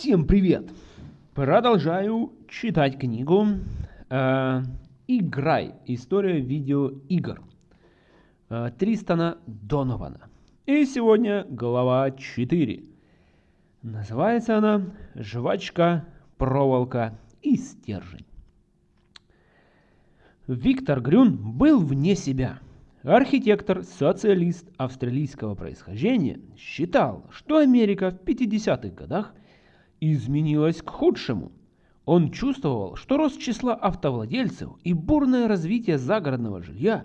Всем привет! Продолжаю читать книгу э, «Играй. История видеоигр» э, Тристана Донована. И сегодня глава 4. Называется она «Жвачка, проволока и стержень». Виктор Грюн был вне себя. Архитектор, социалист австралийского происхождения, считал, что Америка в 50-х годах – изменилось к худшему. Он чувствовал, что рост числа автовладельцев и бурное развитие загородного жилья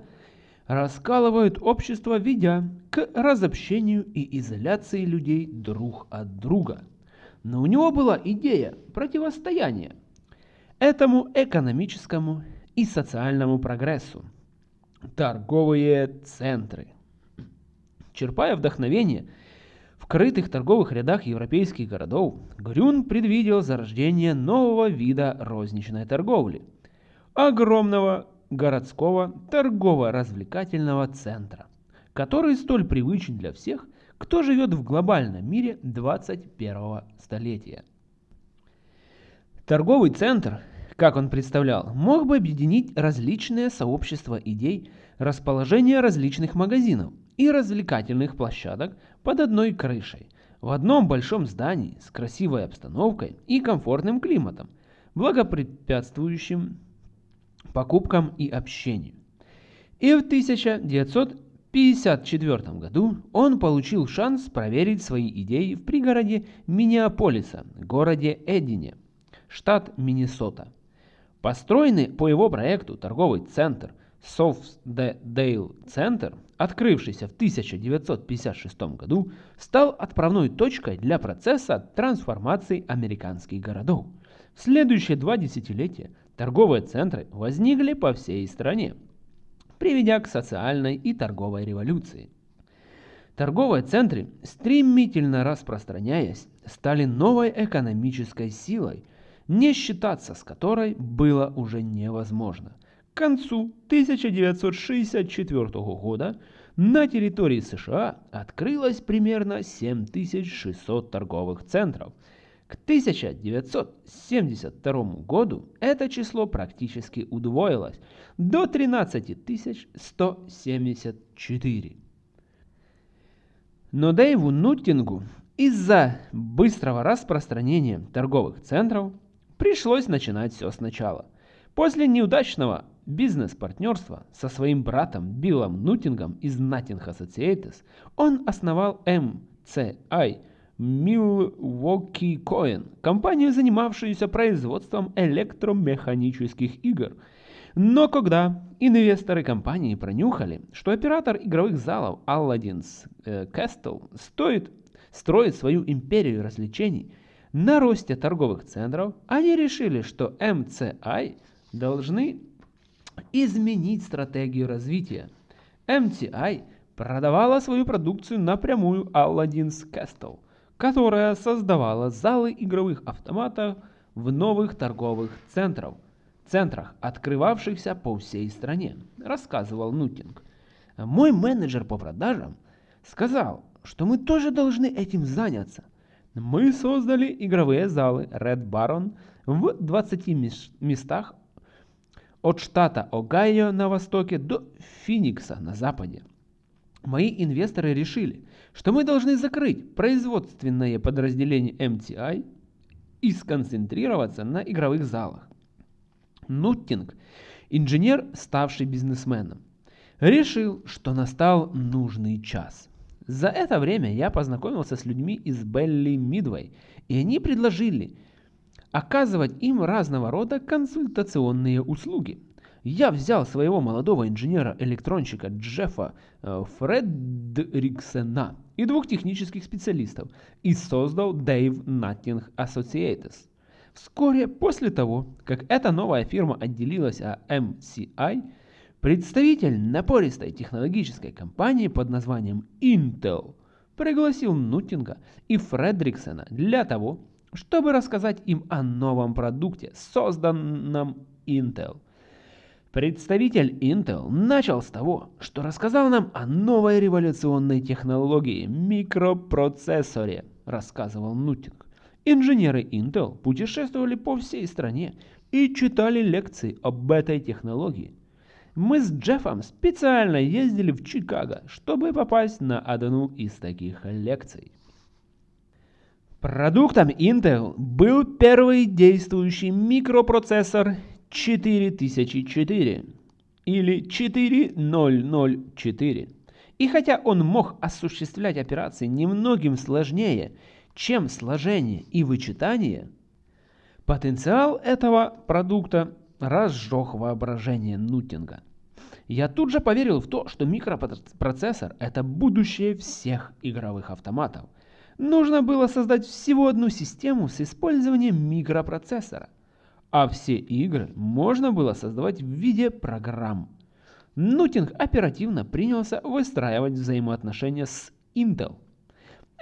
раскалывают общество, ведя к разобщению и изоляции людей друг от друга. Но у него была идея противостояния этому экономическому и социальному прогрессу. Торговые центры. Черпая вдохновение – в крытых торговых рядах европейских городов Грюн предвидел зарождение нового вида розничной торговли – огромного городского торгово-развлекательного центра, который столь привычен для всех, кто живет в глобальном мире 21 столетия. Торговый центр, как он представлял, мог бы объединить различные сообщества идей расположения различных магазинов и развлекательных площадок под одной крышей, в одном большом здании с красивой обстановкой и комфортным климатом, благопрепятствующим покупкам и общению. И в 1954 году он получил шанс проверить свои идеи в пригороде Миннеаполиса, городе Эдине, штат Миннесота. Построенный по его проекту торговый центр Софтдейл Центр открывшийся в 1956 году, стал отправной точкой для процесса трансформации американских городов. В следующие два десятилетия торговые центры возникли по всей стране, приведя к социальной и торговой революции. Торговые центры, стремительно распространяясь, стали новой экономической силой, не считаться с которой было уже невозможно. К концу 1964 года на территории США открылось примерно 7600 торговых центров. К 1972 году это число практически удвоилось до 13174. Но Дэйву Нуттингу из-за быстрого распространения торговых центров пришлось начинать все сначала. После неудачного бизнес-партнерства со своим братом Биллом Нутингом из Nutting Associates, он основал MCI Milwaukee Coin, компанию, занимавшуюся производством электромеханических игр. Но когда инвесторы компании пронюхали, что оператор игровых залов Aladdin's э, Castle стоит, строит свою империю развлечений на росте торговых центров, они решили, что MCI должны изменить стратегию развития. MTI продавала свою продукцию напрямую Aladdin's Castle, которая создавала залы игровых автоматов в новых торговых центрах, центрах, открывавшихся по всей стране, рассказывал Нутинг. Мой менеджер по продажам сказал, что мы тоже должны этим заняться. Мы создали игровые залы Red Baron в 20 местах от штата Огайо на востоке до Финикса на западе. Мои инвесторы решили, что мы должны закрыть производственное подразделение MTI и сконцентрироваться на игровых залах. Нуттинг, инженер, ставший бизнесменом, решил, что настал нужный час. За это время я познакомился с людьми из Белли Мидвей, и они предложили оказывать им разного рода консультационные услуги. Я взял своего молодого инженера-электронщика Джеффа э, Фредриксена и двух технических специалистов и создал Dave Nutting Associates. Вскоре после того, как эта новая фирма отделилась от MCI, представитель напористой технологической компании под названием Intel пригласил Нутинга и Фредриксена для того, чтобы рассказать им о новом продукте, созданном Intel. Представитель Intel начал с того, что рассказал нам о новой революционной технологии – микропроцессоре, рассказывал Нутинг. Инженеры Intel путешествовали по всей стране и читали лекции об этой технологии. Мы с Джеффом специально ездили в Чикаго, чтобы попасть на одну из таких лекций. Продуктом Intel был первый действующий микропроцессор 4004 или 4004. И хотя он мог осуществлять операции немногим сложнее, чем сложение и вычитание, потенциал этого продукта разжег воображение Нутинга. Я тут же поверил в то, что микропроцессор – это будущее всех игровых автоматов. Нужно было создать всего одну систему с использованием микропроцессора, а все игры можно было создавать в виде программ. Нутинг оперативно принялся выстраивать взаимоотношения с Intel.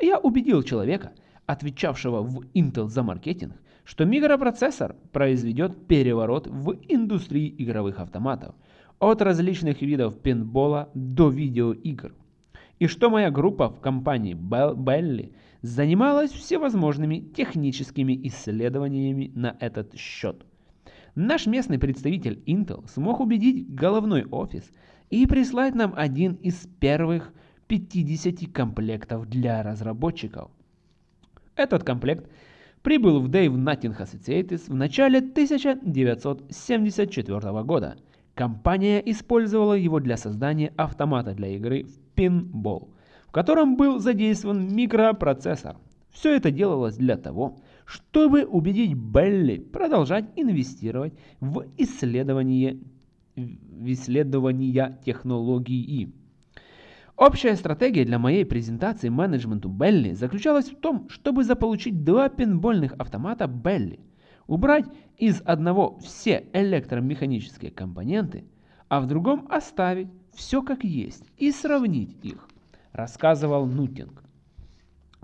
Я убедил человека, отвечавшего в Intel за маркетинг, что микропроцессор произведет переворот в индустрии игровых автоматов, от различных видов пинбола до видеоигр, и что моя группа в компании Belly занималась всевозможными техническими исследованиями на этот счет. Наш местный представитель Intel смог убедить головной офис и прислать нам один из первых 50 комплектов для разработчиков. Этот комплект прибыл в Dave Nutting Associates в начале 1974 года. Компания использовала его для создания автомата для игры в пинбол, в котором был задействован микропроцессор. Все это делалось для того, чтобы убедить Белли продолжать инвестировать в исследование, в исследования технологии. Общая стратегия для моей презентации менеджменту Белли заключалась в том, чтобы заполучить два пинбольных автомата Белли, убрать из одного все электромеханические компоненты, а в другом оставить все как есть и сравнить их, рассказывал Нутинг.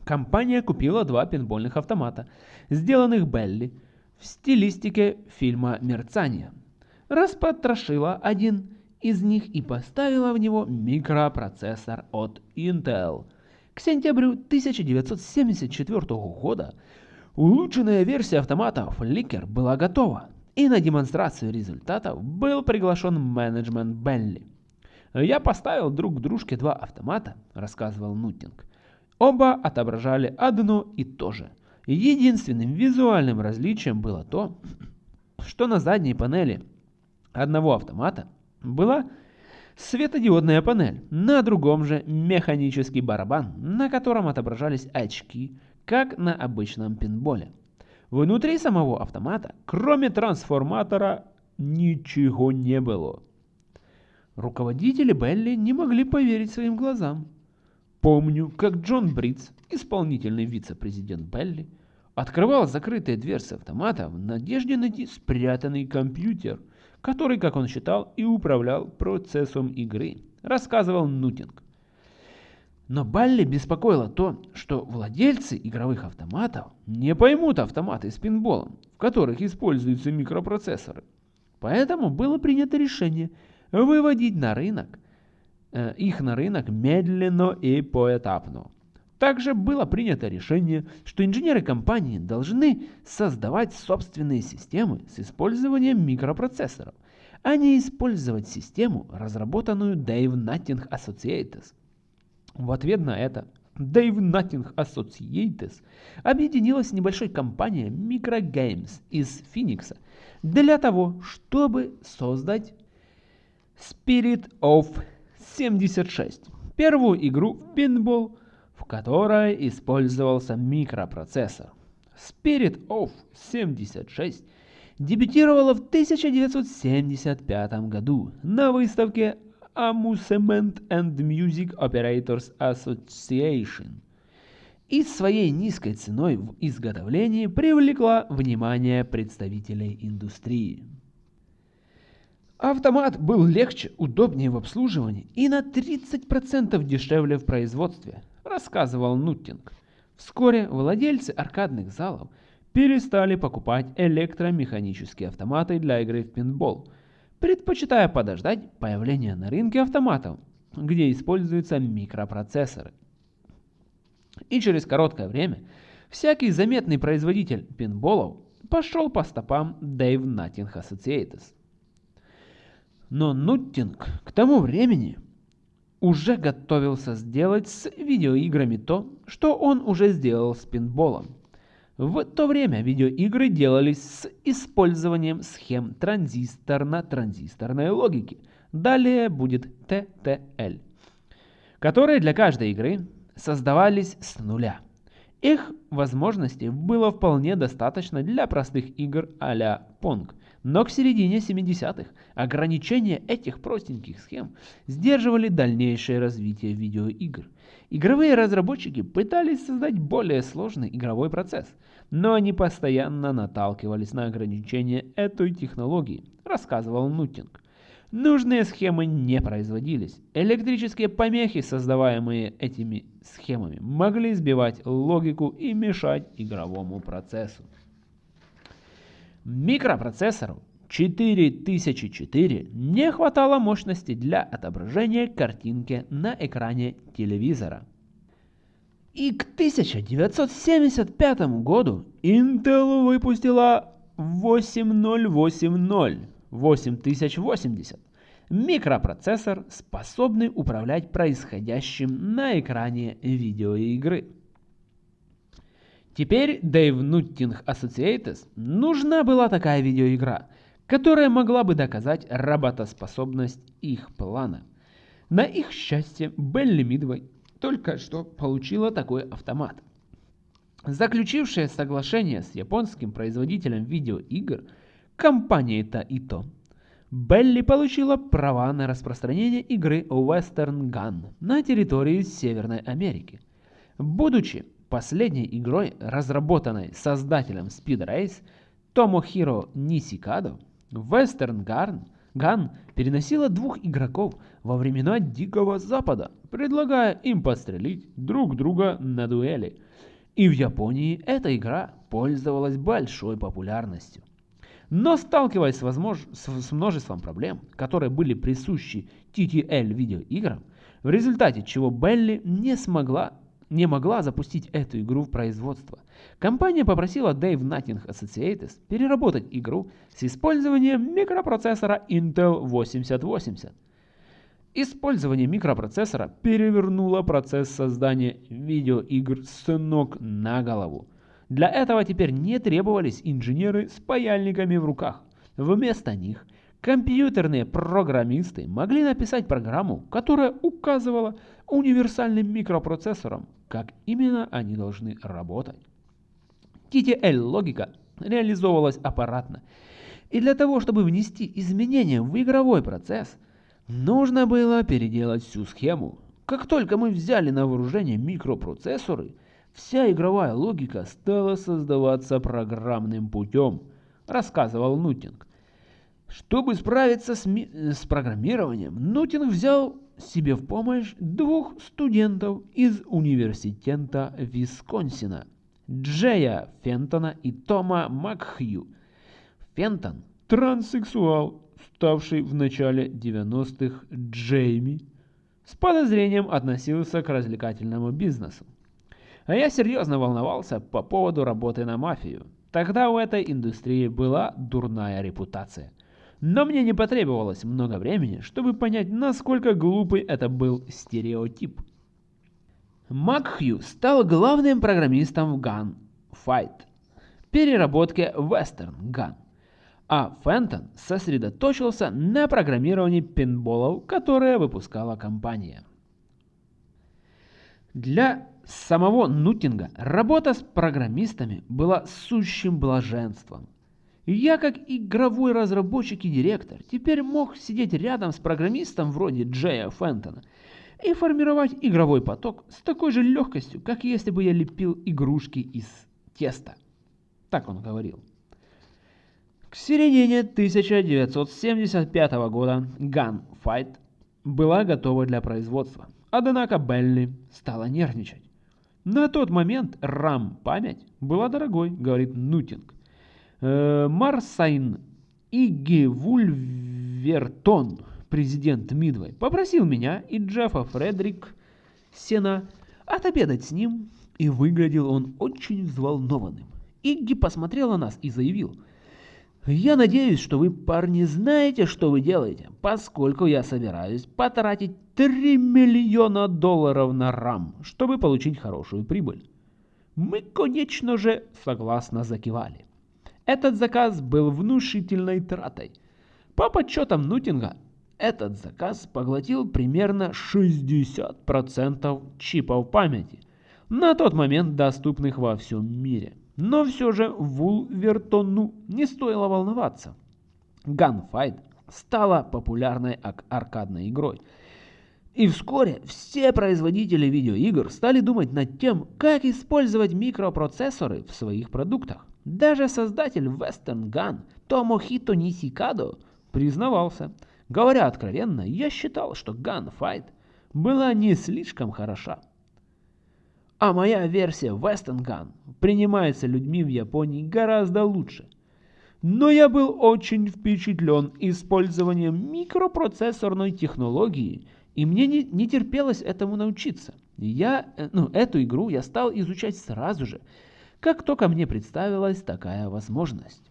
Компания купила два пинбольных автомата, сделанных Белли в стилистике фильма «Мерцание». Распотрошила один из них и поставила в него микропроцессор от Intel. К сентябрю 1974 года улучшенная версия автомата Flickr была готова, и на демонстрацию результатов был приглашен менеджмент Белли. «Я поставил друг к дружке два автомата», — рассказывал Нутинг. Оба отображали одно и то же. Единственным визуальным различием было то, что на задней панели одного автомата была светодиодная панель, на другом же механический барабан, на котором отображались очки, как на обычном пинболе. Внутри самого автомата, кроме трансформатора, ничего не было. Руководители Белли не могли поверить своим глазам. Помню, как Джон Бритц, исполнительный вице-президент Белли, открывал закрытые дверцы автомата в надежде найти спрятанный компьютер, который, как он считал, и управлял процессом игры, рассказывал Нутинг. Но Балли беспокоило то, что владельцы игровых автоматов не поймут автоматы с пинболом, в которых используются микропроцессоры. Поэтому было принято решение выводить на рынок Э, их на рынок медленно и поэтапно. Также было принято решение, что инженеры компании должны создавать собственные системы с использованием микропроцессоров, а не использовать систему, разработанную Dave Nutting Associates. В ответ на это Dave Nutting Associates объединилась с небольшой компанией Microgames из Феникса для того, чтобы создать Spirit of 76. Первую игру в пинбол, в которой использовался микропроцессор. Spirit of 76 дебютировала в 1975 году на выставке Amusement and Music Operators Association и своей низкой ценой в изготовлении привлекла внимание представителей индустрии. Автомат был легче, удобнее в обслуживании и на 30% дешевле в производстве, рассказывал Нуттинг. Вскоре владельцы аркадных залов перестали покупать электромеханические автоматы для игры в пинбол, предпочитая подождать появления на рынке автоматов, где используются микропроцессоры. И через короткое время всякий заметный производитель пинболов пошел по стопам Dave Nutting Associates. Но Нуттинг к тому времени уже готовился сделать с видеоиграми то, что он уже сделал с пинболом. В то время видеоигры делались с использованием схем транзисторно-транзисторной логики. Далее будет TTL, которые для каждой игры создавались с нуля. Их возможностей было вполне достаточно для простых игр а-ля Pong, но к середине 70-х ограничения этих простеньких схем сдерживали дальнейшее развитие видеоигр. Игровые разработчики пытались создать более сложный игровой процесс, но они постоянно наталкивались на ограничения этой технологии, рассказывал Нутинг. Нужные схемы не производились. Электрические помехи, создаваемые этими схемами, могли сбивать логику и мешать игровому процессу. Микропроцессору 4004 не хватало мощности для отображения картинки на экране телевизора. И к 1975 году Intel выпустила 8080 8080 микропроцессор, способный управлять происходящим на экране видеоигры. Теперь Dave Nutting Associates нужна была такая видеоигра, которая могла бы доказать работоспособность их плана. На их счастье, Белли Мидвей только что получила такой автомат. Заключившая соглашение с японским производителем видеоигр, компанией Taito, Белли получила права на распространение игры Western Gun на территории Северной Америки. Будучи последней игрой, разработанной создателем Speed Race Томохиро Нисикадо, Western Gun, Gun переносила двух игроков во времена Дикого Запада, предлагая им пострелить друг друга на дуэли. И в Японии эта игра пользовалась большой популярностью. Но сталкиваясь с, возмож... с множеством проблем, которые были присущи TTL видеоиграм, в результате чего Белли не смогла не могла запустить эту игру в производство. Компания попросила Dave Nutting Associates переработать игру с использованием микропроцессора Intel 8080. Использование микропроцессора перевернуло процесс создания видеоигр с ног на голову. Для этого теперь не требовались инженеры с паяльниками в руках. Вместо них компьютерные программисты могли написать программу, которая указывала универсальным микропроцессорам, как именно они должны работать. TTL-логика реализовывалась аппаратно, и для того, чтобы внести изменения в игровой процесс, нужно было переделать всю схему. Как только мы взяли на вооружение микропроцессоры – Вся игровая логика стала создаваться программным путем, рассказывал Нутинг. Чтобы справиться с, с программированием, Нутинг взял себе в помощь двух студентов из университета Висконсина, Джея Фентона и Тома Макхью. Фентон – транссексуал, ставший в начале 90-х Джейми, с подозрением относился к развлекательному бизнесу. А я серьезно волновался по поводу работы на мафию. Тогда у этой индустрии была дурная репутация. Но мне не потребовалось много времени, чтобы понять, насколько глупый это был стереотип. Макхью стал главным программистом в Gun Fight, переработке Western Gun, а Фентон сосредоточился на программировании пинболов, которые выпускала компания. Для самого Нутинга работа с программистами была сущим блаженством. Я, как игровой разработчик и директор, теперь мог сидеть рядом с программистом вроде Джея Фентона и формировать игровой поток с такой же легкостью, как если бы я лепил игрушки из теста. Так он говорил. К середине 1975 года Gunfight была готова для производства. Однако Белли стала нервничать. На тот момент RAM-память была дорогой, говорит Нутинг. Э, Марсайн Игги Вульвертон, президент Мидвей, попросил меня и Джеффа Фредерик Сена отобедать с ним И выглядел он очень взволнованным. Игги посмотрел на нас и заявил. «Я надеюсь, что вы, парни, знаете, что вы делаете, поскольку я собираюсь потратить 3 миллиона долларов на RAM, чтобы получить хорошую прибыль». Мы, конечно же, согласно закивали. Этот заказ был внушительной тратой. По подсчетам Нутинга, этот заказ поглотил примерно 60% чипов памяти, на тот момент доступных во всем мире. Но все же Вулвертону не стоило волноваться. Gunfight стала популярной аркадной игрой. И вскоре все производители видеоигр стали думать над тем, как использовать микропроцессоры в своих продуктах. Даже создатель Western Gun Томохито Нисикадо признавался. Говоря откровенно, я считал, что Gunfight была не слишком хороша. А моя версия Western Gun принимается людьми в Японии гораздо лучше. Но я был очень впечатлен использованием микропроцессорной технологии, и мне не, не терпелось этому научиться. Я, э, ну, эту игру я стал изучать сразу же, как только мне представилась такая возможность.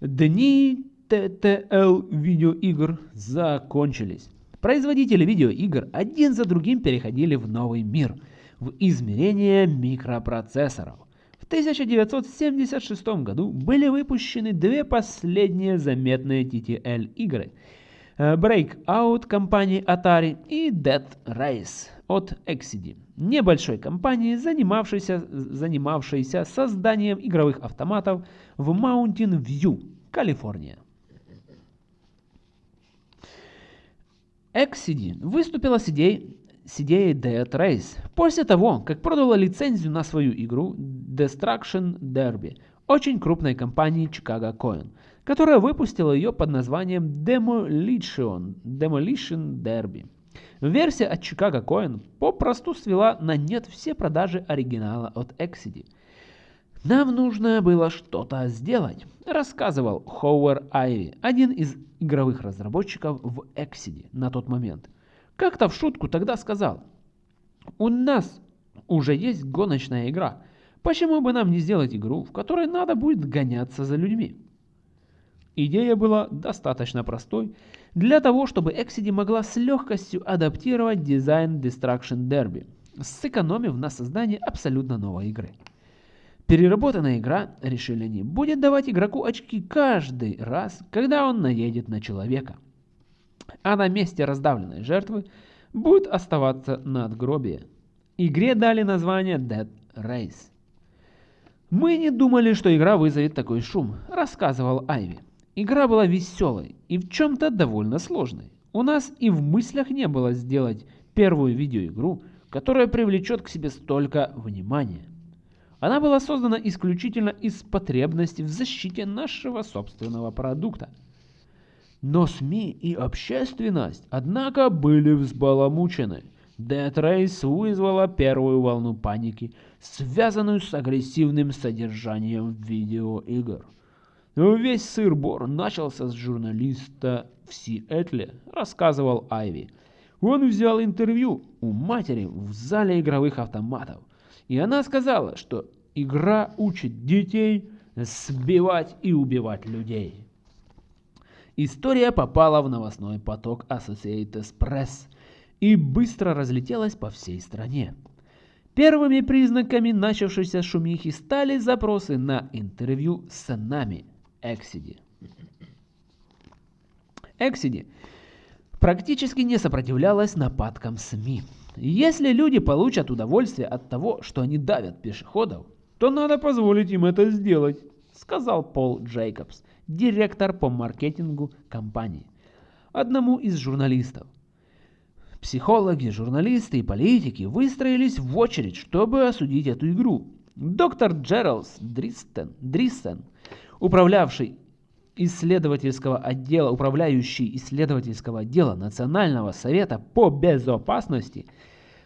Дни TTL видеоигр закончились. Производители видеоигр один за другим переходили в новый мир, в измерение микропроцессоров. В 1976 году были выпущены две последние заметные TTL игры Breakout компании Atari и Dead Race от Exidy, небольшой компании, занимавшейся, занимавшейся созданием игровых автоматов в Mountain View, Калифорния. Exidy выступила с идеей, с идеей Dead Race после того, как продала лицензию на свою игру Destruction Derby очень крупной компании Chicago Coin, которая выпустила ее под названием Demolition, Demolition Derby. Версия от Chicago Coin попросту свела на нет все продажи оригинала от Exidy. Нам нужно было что-то сделать, рассказывал Хоуэр Айви, один из игровых разработчиков в Exidy на тот момент. Как-то в шутку тогда сказал, у нас уже есть гоночная игра, почему бы нам не сделать игру, в которой надо будет гоняться за людьми? Идея была достаточно простой для того, чтобы Exidy могла с легкостью адаптировать дизайн Destruction Derby, сэкономив на создании абсолютно новой игры. Переработанная игра, решили они, будет давать игроку очки каждый раз, когда он наедет на человека. А на месте раздавленной жертвы будет оставаться надгробие. Игре дали название Dead Race. «Мы не думали, что игра вызовет такой шум», — рассказывал Айви. Игра была веселой и в чем-то довольно сложной. У нас и в мыслях не было сделать первую видеоигру, которая привлечет к себе столько внимания. Она была создана исключительно из потребности в защите нашего собственного продукта. Но СМИ и общественность, однако, были взбаламучены. Dead Race вызвала первую волну паники, связанную с агрессивным содержанием видеоигр. Весь сыр-бор начался с журналиста в Сиэтле, рассказывал Айви. Он взял интервью у матери в зале игровых автоматов – и она сказала, что игра учит детей сбивать и убивать людей. История попала в новостной поток Associated Press и быстро разлетелась по всей стране. Первыми признаками начавшейся шумихи стали запросы на интервью с нами, Эксиди. Эксиди практически не сопротивлялась нападкам СМИ. Если люди получат удовольствие от того, что они давят пешеходов, то надо позволить им это сделать, сказал Пол Джейкобс, директор по маркетингу компании, одному из журналистов. Психологи, журналисты и политики выстроились в очередь, чтобы осудить эту игру. Доктор Джералс Дристен, Дриссен, управлявший исследовательского отдела, управляющий исследовательского отдела Национального совета по безопасности,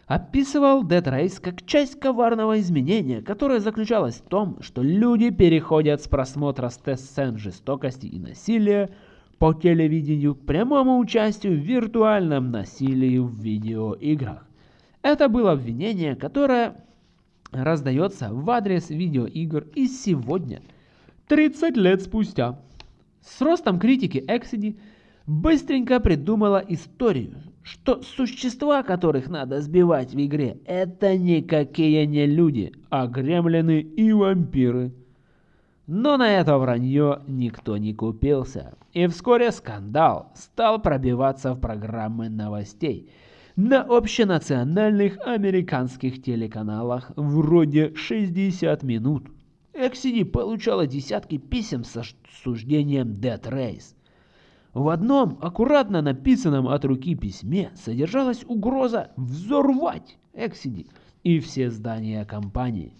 описывал Race как часть коварного изменения, которое заключалось в том, что люди переходят с просмотра сцен жестокости и насилия по телевидению к прямому участию в виртуальном насилии в видеоиграх. Это было обвинение, которое раздается в адрес видеоигр и сегодня, 30 лет спустя. С ростом критики Эксиди быстренько придумала историю, что существа, которых надо сбивать в игре, это никакие не люди, а гремлины и вампиры. Но на это вранье никто не купился, и вскоре скандал стал пробиваться в программы новостей на общенациональных американских телеканалах вроде 60 минут. Эксиди получала десятки писем с осуждением Dead Race. В одном аккуратно написанном от руки письме содержалась угроза взорвать Эксиди и все здания компании.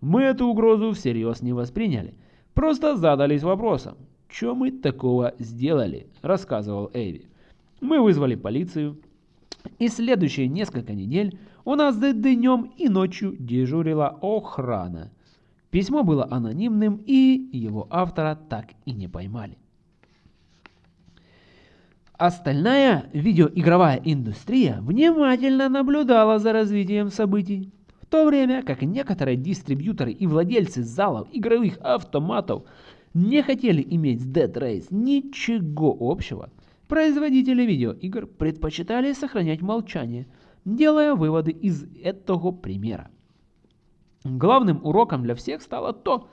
Мы эту угрозу всерьез не восприняли, просто задались вопросом, что мы такого сделали, рассказывал Эйви. Мы вызвали полицию, и следующие несколько недель у нас днем и ночью дежурила охрана. Письмо было анонимным, и его автора так и не поймали. Остальная видеоигровая индустрия внимательно наблюдала за развитием событий, в то время как некоторые дистрибьюторы и владельцы залов игровых автоматов не хотели иметь с Dead Race ничего общего. Производители видеоигр предпочитали сохранять молчание, делая выводы из этого примера. Главным уроком для всех стало то,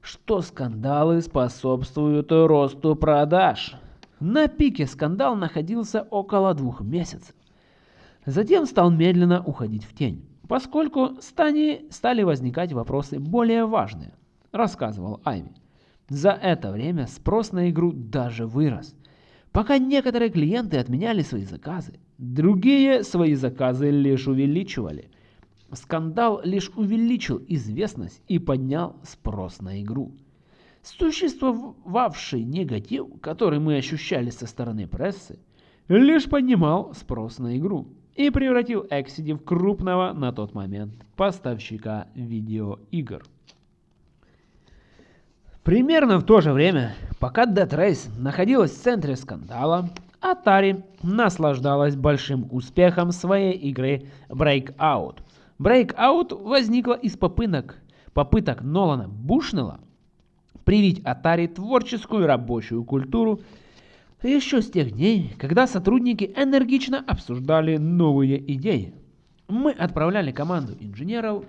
что скандалы способствуют росту продаж – на пике скандал находился около двух месяцев. Затем стал медленно уходить в тень, поскольку стани стали возникать вопросы более важные, рассказывал Айви. За это время спрос на игру даже вырос. Пока некоторые клиенты отменяли свои заказы, другие свои заказы лишь увеличивали. Скандал лишь увеличил известность и поднял спрос на игру. Существовавший негатив, который мы ощущали со стороны прессы, лишь поднимал спрос на игру и превратил Exidi в крупного на тот момент поставщика видеоигр. Примерно в то же время, пока Dead Race находилась в центре скандала, Atari наслаждалась большим успехом своей игры Breakout. Breakout возникла из попыток, попыток Нолана Бушнелла привить Atari творческую рабочую культуру еще с тех дней, когда сотрудники энергично обсуждали новые идеи. Мы отправляли команду инженеров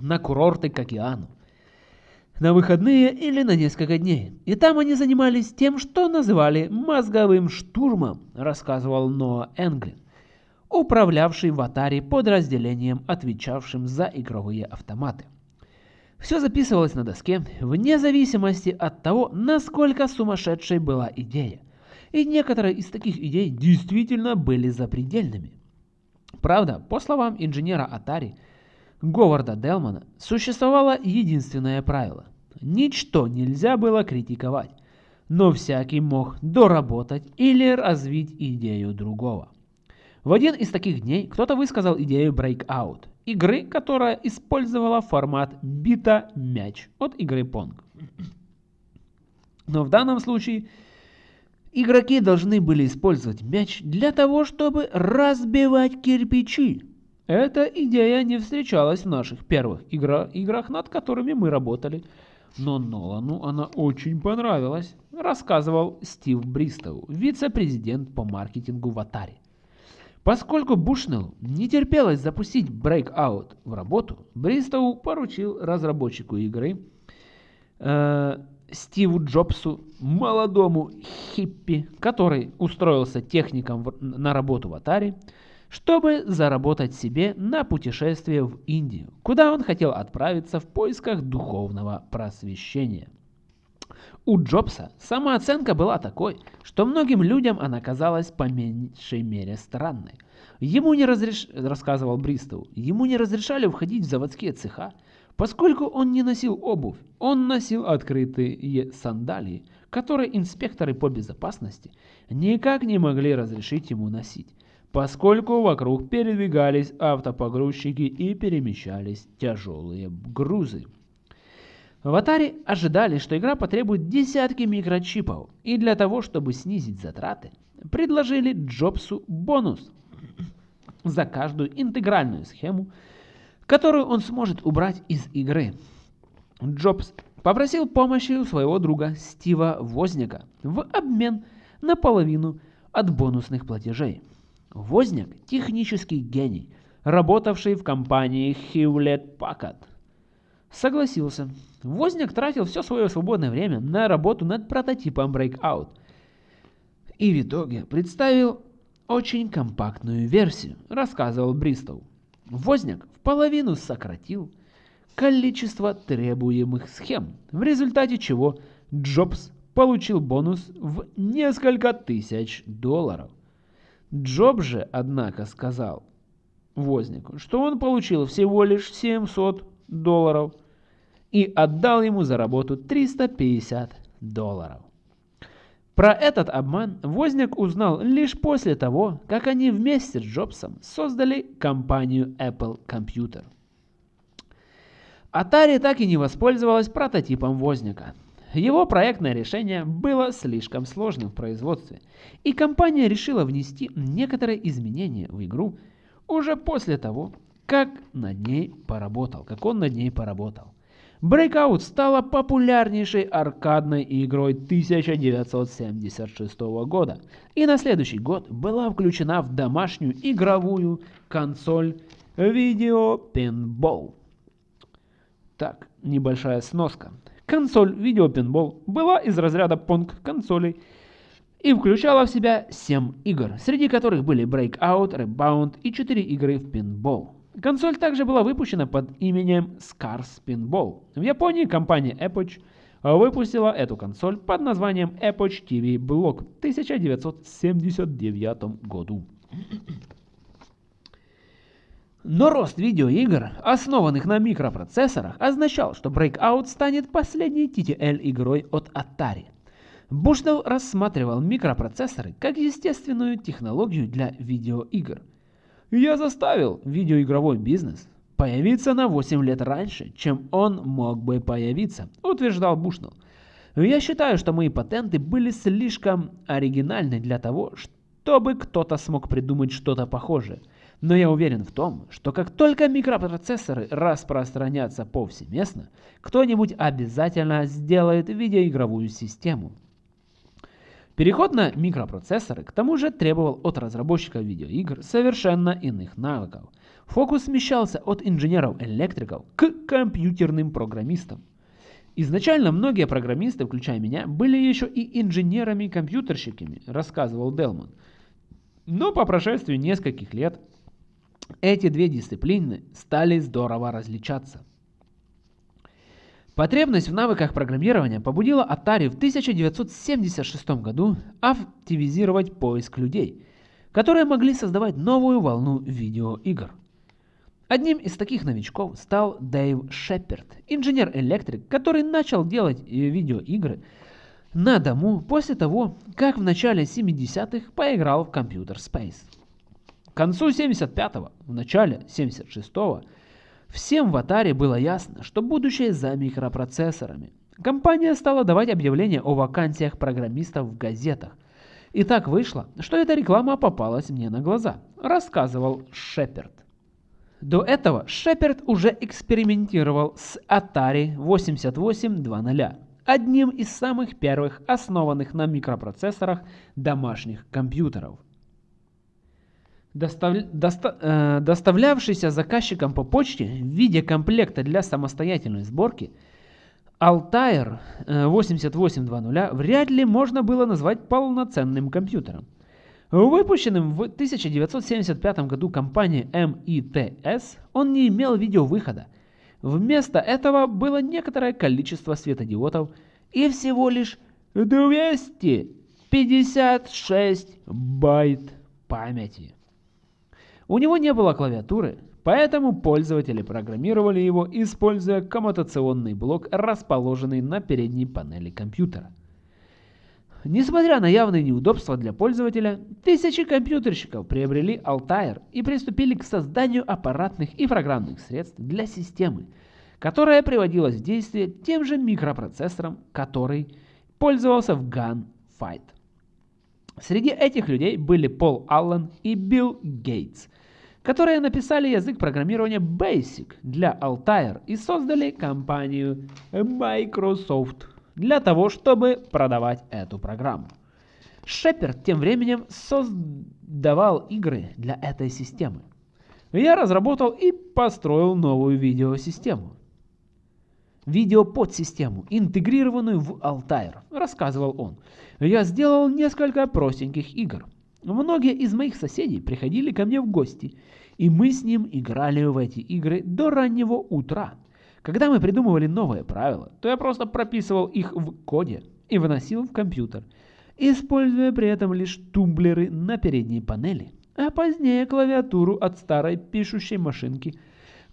на курорты к океану, на выходные или на несколько дней. И там они занимались тем, что называли мозговым штурмом, рассказывал Ноа Энглин, управлявший в Atari подразделением, отвечавшим за игровые автоматы. Все записывалось на доске, вне зависимости от того, насколько сумасшедшей была идея. И некоторые из таких идей действительно были запредельными. Правда, по словам инженера Atari, Говарда Делмана, существовало единственное правило. Ничто нельзя было критиковать, но всякий мог доработать или развить идею другого. В один из таких дней кто-то высказал идею Breakout, игры, которая использовала формат бита-мяч от игры Pong. Но в данном случае игроки должны были использовать мяч для того, чтобы разбивать кирпичи. Эта идея не встречалась в наших первых игра играх, над которыми мы работали. Но Нолану она очень понравилась, рассказывал Стив Бристоу, вице-президент по маркетингу в Atari. Поскольку Бушнелл не терпелось запустить Breakout в работу, Бристоу поручил разработчику игры э, Стиву Джобсу, молодому хиппи, который устроился техником в, на работу в Atari, чтобы заработать себе на путешествие в Индию, куда он хотел отправиться в поисках духовного просвещения. У Джобса самооценка была такой, что многим людям она казалась по меньшей мере странной. Ему не разреш... рассказывал Бристоу, ему не разрешали входить в заводские цеха, поскольку он не носил обувь, он носил открытые сандалии, которые инспекторы по безопасности никак не могли разрешить ему носить, поскольку вокруг передвигались автопогрузчики и перемещались тяжелые грузы. В Atari ожидали, что игра потребует десятки микрочипов, и для того, чтобы снизить затраты, предложили Джобсу бонус. за каждую интегральную схему, которую он сможет убрать из игры. Джобс попросил помощи у своего друга Стива Возняка в обмен на половину от бонусных платежей. Возняк – технический гений, работавший в компании Hewlett Packard. Согласился. Возняк тратил все свое свободное время на работу над прототипом Breakout. И в итоге представил очень компактную версию, рассказывал Бристоу. Возняк в половину сократил количество требуемых схем, в результате чего Джобс получил бонус в несколько тысяч долларов. Джоб же, однако, сказал Вознику, что он получил всего лишь 700 долларов и отдал ему за работу 350 долларов. Про этот обман Возняк узнал лишь после того, как они вместе с Джобсом создали компанию Apple Computer. Atari так и не воспользовалась прототипом Возняка. Его проектное решение было слишком сложным в производстве, и компания решила внести некоторые изменения в игру уже после того, как над ней поработал, как он над ней поработал. Breakout стала популярнейшей аркадной игрой 1976 года и на следующий год была включена в домашнюю игровую консоль Video Pinball. Так, небольшая сноска. Консоль Video Pinball была из разряда понг консолей и включала в себя 7 игр, среди которых были Breakout, Rebound и 4 игры в пинбол. Консоль также была выпущена под именем Scars Pinball. В Японии компания Epoch выпустила эту консоль под названием Epoch TV Block в 1979 году. Но рост видеоигр, основанных на микропроцессорах, означал, что Breakout станет последней TTL-игрой от Atari. Бушнелл рассматривал микропроцессоры как естественную технологию для видеоигр – я заставил видеоигровой бизнес появиться на 8 лет раньше, чем он мог бы появиться, утверждал Бушнелл. Я считаю, что мои патенты были слишком оригинальны для того, чтобы кто-то смог придумать что-то похожее. Но я уверен в том, что как только микропроцессоры распространятся повсеместно, кто-нибудь обязательно сделает видеоигровую систему. Переход на микропроцессоры к тому же требовал от разработчиков видеоигр совершенно иных навыков. Фокус смещался от инженеров-электриков к компьютерным программистам. Изначально многие программисты, включая меня, были еще и инженерами-компьютерщиками, рассказывал Делман. Но по прошествии нескольких лет эти две дисциплины стали здорово различаться. Потребность в навыках программирования побудила Atari в 1976 году активизировать поиск людей, которые могли создавать новую волну видеоигр. Одним из таких новичков стал Дэйв Шепард, инженер-электрик, который начал делать видеоигры на дому после того, как в начале 70-х поиграл в Computer Space. К концу 75-го, в начале 76-го Всем в Atari было ясно, что будущее за микропроцессорами. Компания стала давать объявления о вакансиях программистов в газетах. И так вышло, что эта реклама попалась мне на глаза, рассказывал Шеперд. До этого Шеперд уже экспериментировал с Atari 8800, одним из самых первых основанных на микропроцессорах домашних компьютеров. Достав... Доста... Э, доставлявшийся заказчиком по почте в виде комплекта для самостоятельной сборки, Altair 8820 вряд ли можно было назвать полноценным компьютером. Выпущенным в 1975 году компанией MITS, он не имел видеовыхода. Вместо этого было некоторое количество светодиодов и всего лишь 256 байт памяти. У него не было клавиатуры, поэтому пользователи программировали его, используя коммутационный блок, расположенный на передней панели компьютера. Несмотря на явные неудобства для пользователя, тысячи компьютерщиков приобрели Altair и приступили к созданию аппаратных и программных средств для системы, которая приводилась в действие тем же микропроцессором, который пользовался в Gunfight. Среди этих людей были Пол Аллен и Билл Гейтс, которые написали язык программирования Basic для Altair и создали компанию Microsoft для того, чтобы продавать эту программу. Шеперд тем временем создавал игры для этой системы. Я разработал и построил новую видеосистему. Видеоподсистему, интегрированную в Altair, рассказывал он. Я сделал несколько простеньких игр. Многие из моих соседей приходили ко мне в гости, и мы с ним играли в эти игры до раннего утра. Когда мы придумывали новые правила, то я просто прописывал их в коде и выносил в компьютер, используя при этом лишь тумблеры на передней панели, а позднее клавиатуру от старой пишущей машинки,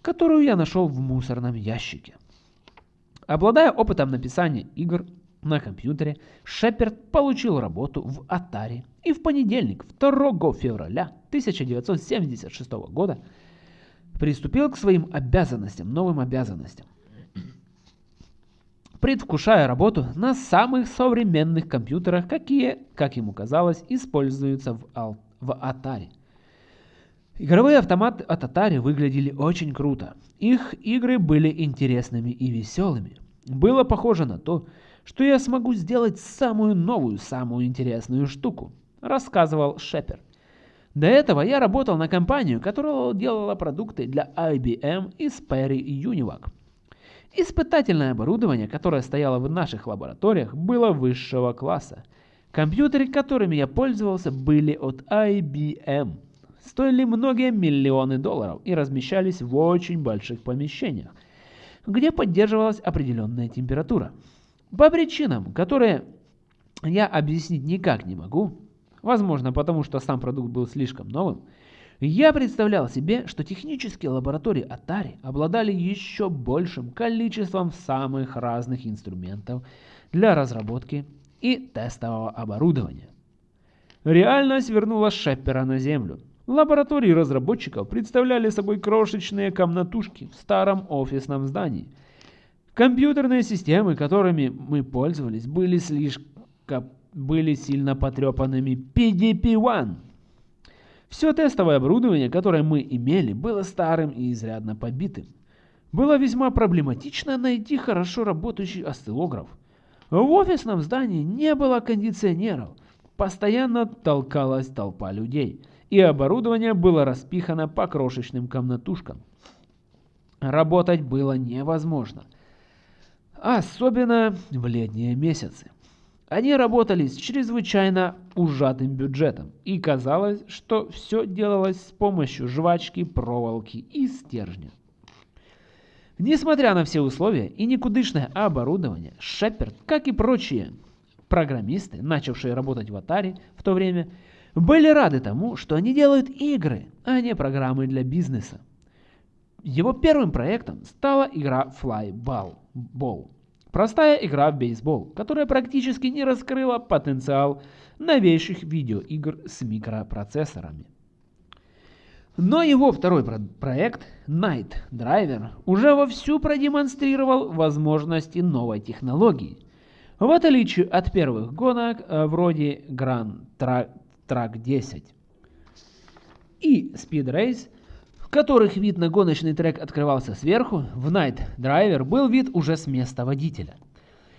которую я нашел в мусорном ящике. Обладая опытом написания игр на компьютере, Шеперд получил работу в Atari и в понедельник, 2 февраля 1976 года, приступил к своим обязанностям, новым обязанностям. Предвкушая работу на самых современных компьютерах, какие, как ему казалось, используются в, в Atari. Игровые автоматы от Atari выглядели очень круто. Их игры были интересными и веселыми. Было похоже на то, что я смогу сделать самую новую, самую интересную штуку, рассказывал Шепер. До этого я работал на компанию, которая делала продукты для IBM и Sperry Univac. Испытательное оборудование, которое стояло в наших лабораториях, было высшего класса. Компьютеры, которыми я пользовался, были от IBM. Стоили многие миллионы долларов и размещались в очень больших помещениях, где поддерживалась определенная температура. По причинам, которые я объяснить никак не могу, возможно потому, что сам продукт был слишком новым, я представлял себе, что технические лаборатории Atari обладали еще большим количеством самых разных инструментов для разработки и тестового оборудования. Реальность вернула Шеппера на Землю. Лаборатории разработчиков представляли собой крошечные комнатушки в старом офисном здании – Компьютерные системы, которыми мы пользовались, были слишком были сильно потрепанными PDP-1. Все тестовое оборудование, которое мы имели, было старым и изрядно побитым. Было весьма проблематично найти хорошо работающий осциллограф. В офисном здании не было кондиционеров, постоянно толкалась толпа людей, и оборудование было распихано по крошечным комнатушкам. Работать было невозможно – особенно в летние месяцы. Они работали с чрезвычайно ужатым бюджетом, и казалось, что все делалось с помощью жвачки, проволоки и стержня. Несмотря на все условия и никудышное оборудование, Шеперд, как и прочие программисты, начавшие работать в Atari в то время, были рады тому, что они делают игры, а не программы для бизнеса. Его первым проектом стала игра Flyball. Ball. Простая игра в бейсбол, которая практически не раскрыла потенциал новейших видеоигр с микропроцессорами. Но его второй про проект, Night Driver, уже вовсю продемонстрировал возможности новой технологии. В отличие от первых гонок, э, вроде Grand Track 10 и Speed Race, которых вид на гоночный трек открывался сверху, в Night Driver был вид уже с места водителя.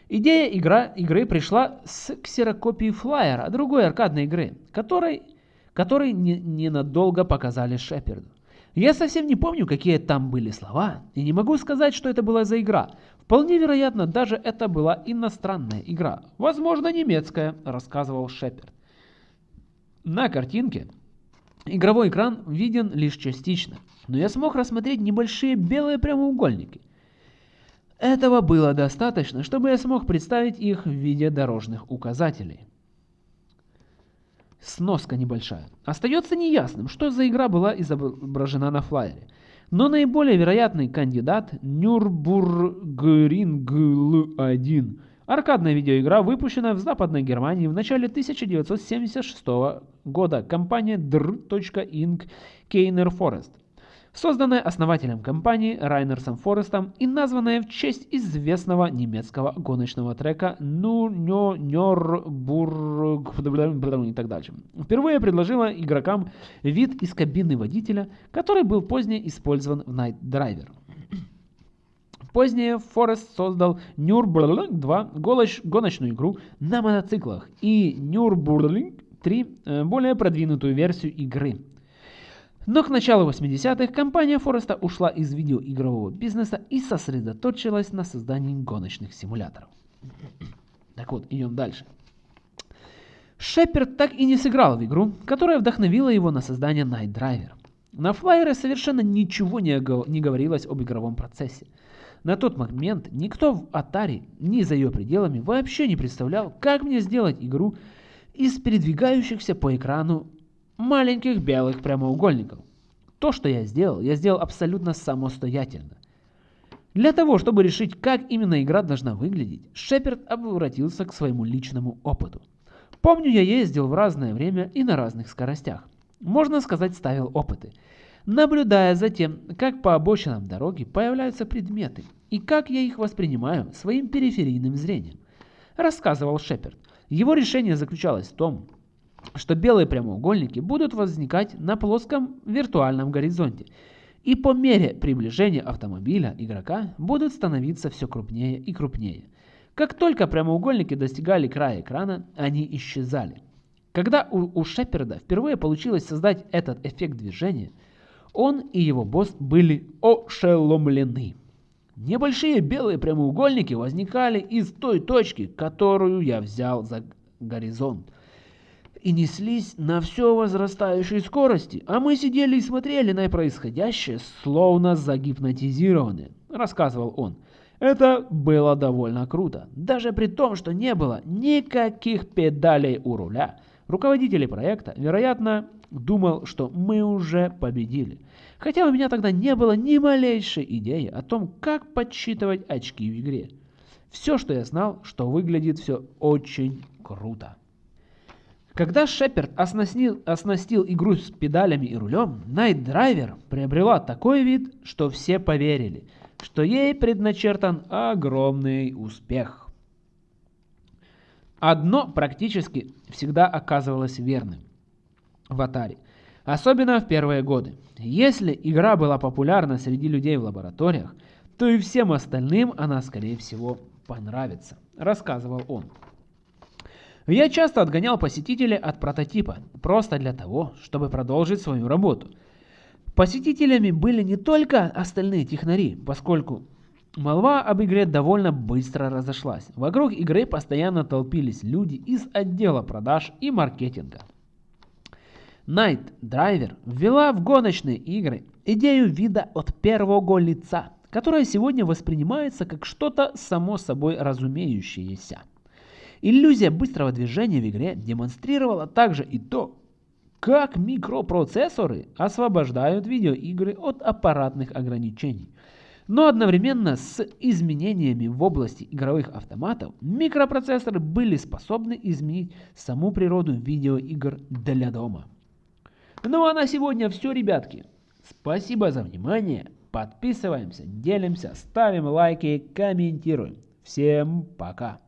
Идея игра, игры пришла с ксерокопии флайера, другой аркадной игры, которой, которой не, ненадолго показали Шеперду. Я совсем не помню, какие там были слова, и не могу сказать, что это была за игра. Вполне вероятно, даже это была иностранная игра. Возможно, немецкая, рассказывал Шеперд. На картинке Игровой экран виден лишь частично, но я смог рассмотреть небольшие белые прямоугольники. Этого было достаточно, чтобы я смог представить их в виде дорожных указателей. Сноска небольшая. Остается неясным, что за игра была изображена на флайере. Но наиболее вероятный кандидат Нюрбургринг 1 Аркадная видеоигра, выпущенная в Западной Германии в начале 1976 года компания Dr.Inc. Keiner Forest. созданное основателем компании Райнерсом Форестом и названное в честь известного немецкого гоночного трека Ну и так дальше. Впервые предложила игрокам вид из кабины водителя, который был позднее использован в Night Driver. Позднее Форест создал Nürburgring 2 гоночную игру на мотоциклах и Nürburgring 3 э, более продвинутую версию игры. Но к началу 80-х компания Фореста ушла из видеоигрового бизнеса и сосредоточилась на создании гоночных симуляторов. Так вот, идем дальше. Шеперд так и не сыграл в игру, которая вдохновила его на создание Night Driver. На флайере совершенно ничего не, не говорилось об игровом процессе. На тот момент никто в Atari, ни за ее пределами, вообще не представлял, как мне сделать игру из передвигающихся по экрану маленьких белых прямоугольников. То, что я сделал, я сделал абсолютно самостоятельно. Для того, чтобы решить, как именно игра должна выглядеть, Шеперд обратился к своему личному опыту. Помню, я ездил в разное время и на разных скоростях. Можно сказать, ставил опыты – наблюдая за тем, как по обочинам дороги появляются предметы и как я их воспринимаю своим периферийным зрением, рассказывал Шеперд. Его решение заключалось в том, что белые прямоугольники будут возникать на плоском виртуальном горизонте, и по мере приближения автомобиля игрока будут становиться все крупнее и крупнее. Как только прямоугольники достигали края экрана, они исчезали. Когда у, у Шеперда впервые получилось создать этот эффект движения – он и его босс были ошеломлены. Небольшие белые прямоугольники возникали из той точки, которую я взял за горизонт, и неслись на все возрастающей скорости, а мы сидели и смотрели на происходящее, словно загипнотизированные, рассказывал он. Это было довольно круто, даже при том, что не было никаких педалей у руля. Руководители проекта, вероятно, думал, что мы уже победили. Хотя у меня тогда не было ни малейшей идеи о том, как подсчитывать очки в игре. Все, что я знал, что выглядит все очень круто. Когда Шеперд оснастил, оснастил игру с педалями и рулем, Night Driver приобрела такой вид, что все поверили, что ей предначертан огромный успех. Одно практически всегда оказывалось верным в Atari. Особенно в первые годы. Если игра была популярна среди людей в лабораториях, то и всем остальным она, скорее всего, понравится, рассказывал он. Я часто отгонял посетителей от прототипа, просто для того, чтобы продолжить свою работу. Посетителями были не только остальные технари, поскольку молва об игре довольно быстро разошлась. Вокруг игры постоянно толпились люди из отдела продаж и маркетинга. Night Driver ввела в гоночные игры идею вида от первого лица, которая сегодня воспринимается как что-то само собой разумеющееся. Иллюзия быстрого движения в игре демонстрировала также и то, как микропроцессоры освобождают видеоигры от аппаратных ограничений. Но одновременно с изменениями в области игровых автоматов, микропроцессоры были способны изменить саму природу видеоигр для дома. Ну а на сегодня все, ребятки. Спасибо за внимание. Подписываемся, делимся, ставим лайки, комментируем. Всем пока.